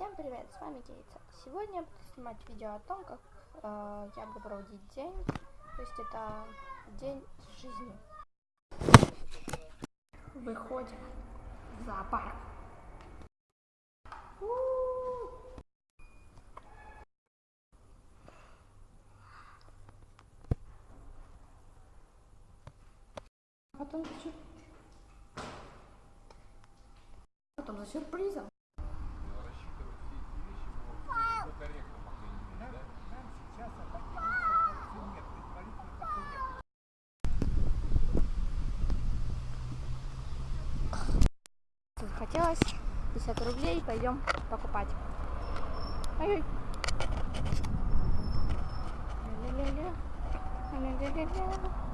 Всем привет, с вами Кейтса. Сегодня я буду снимать видео о том, как э, я буду проводить день. То есть это день жизни. Выходим в зоопарк. У-у-у. Потом за сюр- Потом за сюрпризом. Захотелось 50 рублей, пойдем покупать. Ля-ля-ля-ля.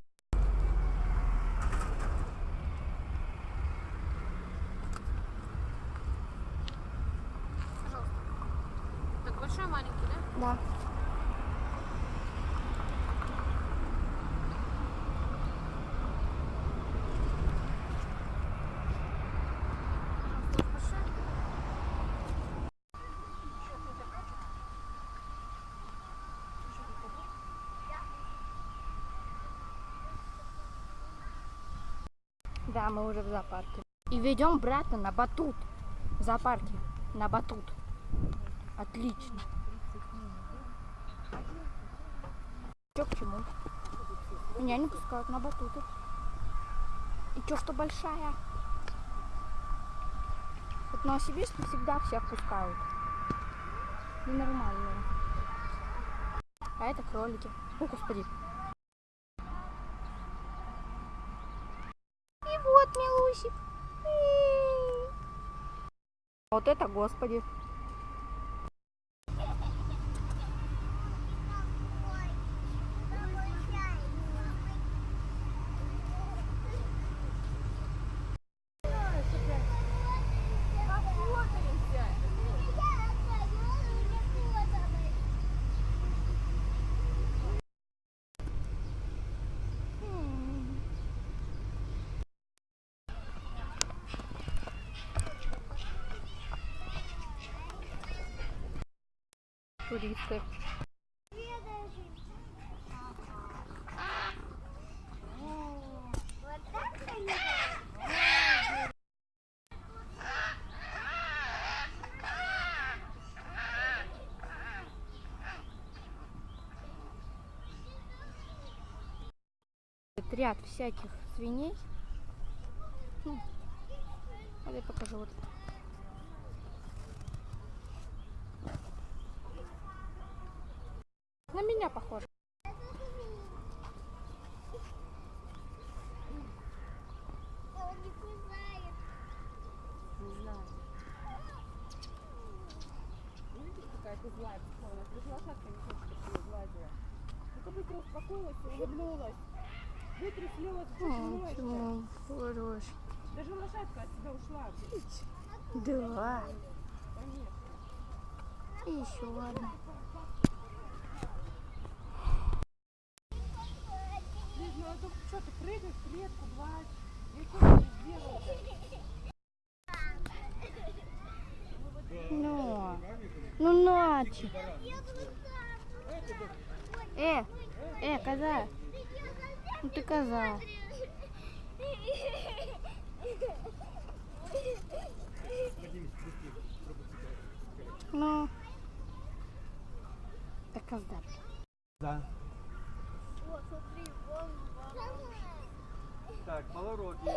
Так большой маленький, да? Да. Да, мы уже в зоопарке. И ведем брата на батут. В зоопарке. На батут. Отлично. Чё к чему? Меня не пускают на батуты. И чё, что большая? Вот в Новосибирске всегда всех пускают. Ненормальные. А это кролики. О, господи. И вот Милусик. М. Вот это, господи. Это ряд всяких свиней. Ну, вот я покажу вот. На меня похоже. Хорош. Даже лошадка от ушла. Два. Конечно. И еще одна. Тут что ты прыгаешь, клетку гладь. Я что не сделала Ну, ну ночи. Э, э, коза. Ну ты коза. Ну. Так коза. Да. Малороги,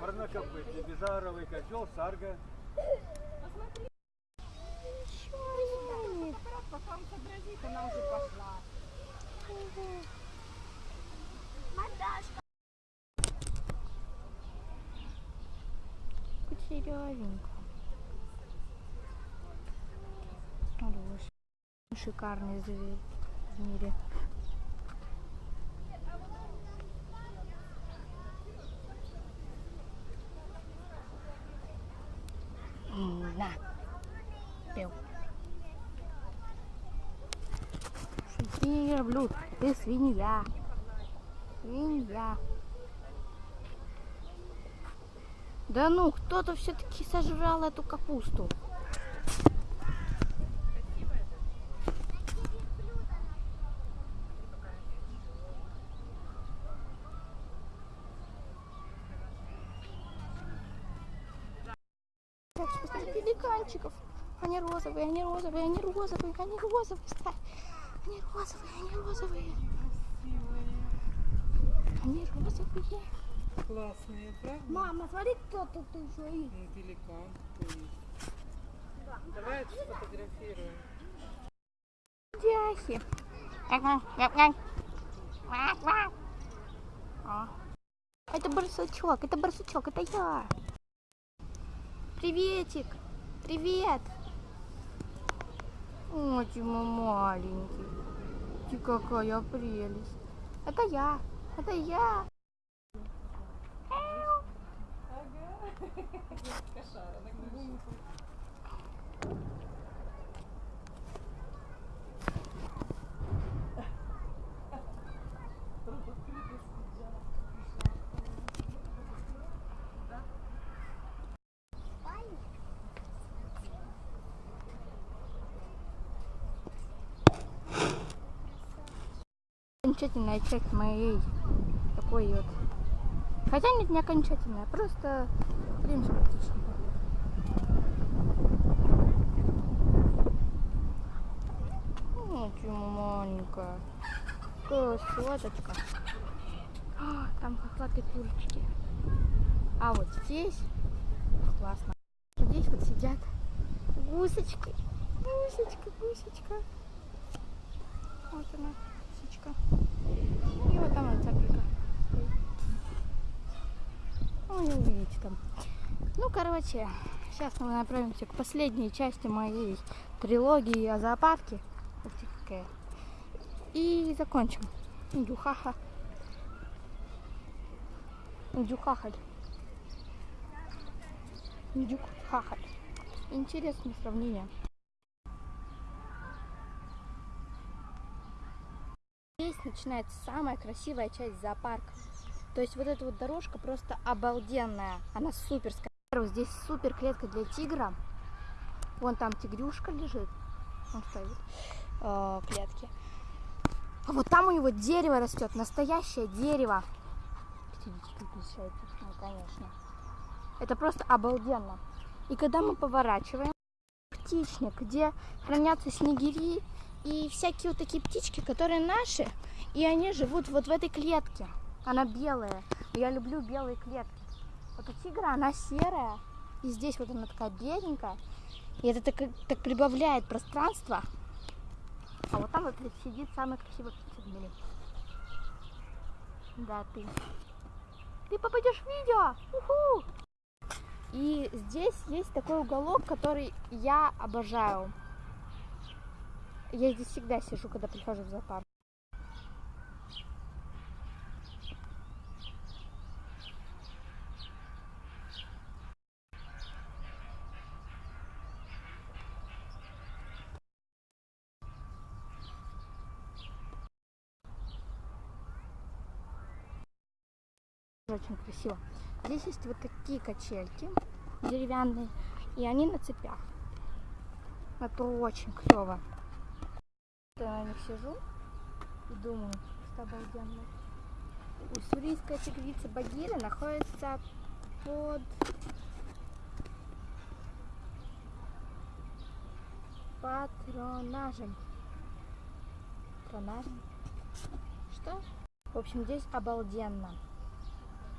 Парнокопытный, Безаровый, Козел, Сарга. Пока он сообразит, она уже пошла. Кучерявенько. Хорош. Шикарный зверь в мире. Не люблю. Ты свинья. Свинья. Да ну, кто-то все-таки сожрал эту капусту. Пеликанчиков. Они розовые, они розовые, они розовые, они розовые. Они розовые, они розовые. Они розовые. Классные, правда? Мама, смотри, кто тут еще есть. Ну, пеликан какой есть. Давай это сфотографируем. Дяхи. Это барсучок, это барсучок, это я. Приветик, привет. Мой маленький. Ты какая прелесть. Это я, это я. Кошара, Окончательная часть моей такой вот. Хотя нет, не окончательная, просто блин, практично. Ну, ты маленькая. Красоточка. А, там хохлатые курочки. А вот здесь классно. Здесь вот сидят гусочки. Гусечка, гусечка. Вот она, гусечка. И вот там вот цапелька стоит. Ну, не увидите там. Ну, короче, сейчас мы направимся к последней части моей трилогии о зоопарке. И закончим. Дюхаха. Дюхахаль. Дюхахаль. Интересное сравнение. Здесь начинается самая красивая часть зоопарка. То есть вот эта вот дорожка просто обалденная. Она суперская. Здесь супер клетка для тигра. Вон там тигрюшка лежит. Он стоит э, клетки. А вот там у него дерево растет. Настоящее дерево. Ну, конечно. Это просто обалденно. И когда мы поворачиваем, птичник, где хранятся снегири и всякие вот такие птички, которые наши, и они живут вот в этой клетке. Она белая. Я люблю белые клетки. Вот у тигра она серая, и здесь вот она такая беленькая. И это так, так прибавляет пространство. А вот там вот сидит самый красивый птица в мире. Да, ты. Ты попадешь в видео! Уху! И здесь есть такой уголок, который я обожаю. Я здесь всегда сижу, когда прихожу в зоопарк. Очень красиво. Здесь есть вот такие качельки деревянные, и они на цепях. Это очень клево. Я на них сижу и думаю, что обалденно. Уссурийская тигрица Багира находится под патронажем. Патронажем? Что? В общем, здесь обалденно.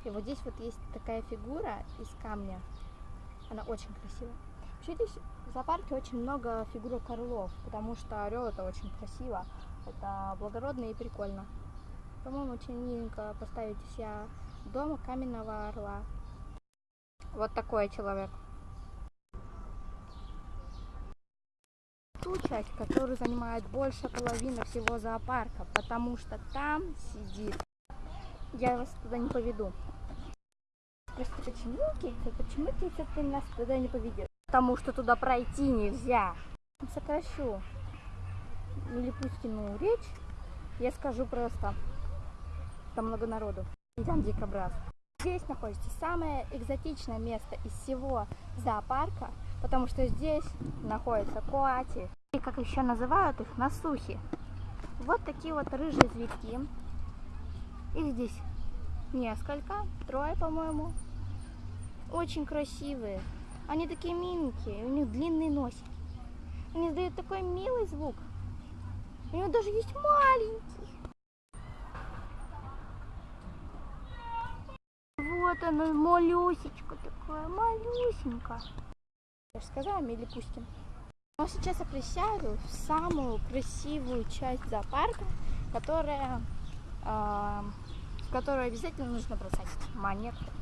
И вот здесь вот есть такая фигура из камня. Она очень красивая. Вообще здесь в зоопарке очень много фигурок орлов, потому что орел это очень красиво. Это благородно и прикольно. По-моему, очень миленько поставить у себя дома каменного орла. Вот такой человек. Ту часть, которую занимает больше половины всего зоопарка, потому что там сидит. Я вас туда не поведу. Просто почему, Кейтса, почему, Кейтса, ты нас туда не поведешь? Потому что туда пройти нельзя. Сокращу Милипутькину речь. Я скажу просто. Там много народу. И там дикобраз. Здесь находится самое экзотичное место из всего зоопарка, потому что здесь находятся коати, и как еще называют их, насухи. Вот такие вот рыжие зверьки. Их здесь несколько, трое, по-моему. Очень красивые. Они такие миленькие, у них длинные носики. Они издают такой милый звук. У него даже есть маленький. Вот она, малюсечка такая, малюсенька. Я же сказала, Милипустин. Но сейчас я приезжаю в самую красивую часть зоопарка, которая, а, которую обязательно нужно бросать монетку.